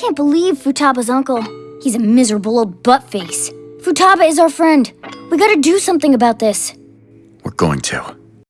Can't believe Futaba's uncle. He's a miserable old buttface. Futaba is our friend. We gotta do something about this. We're going to.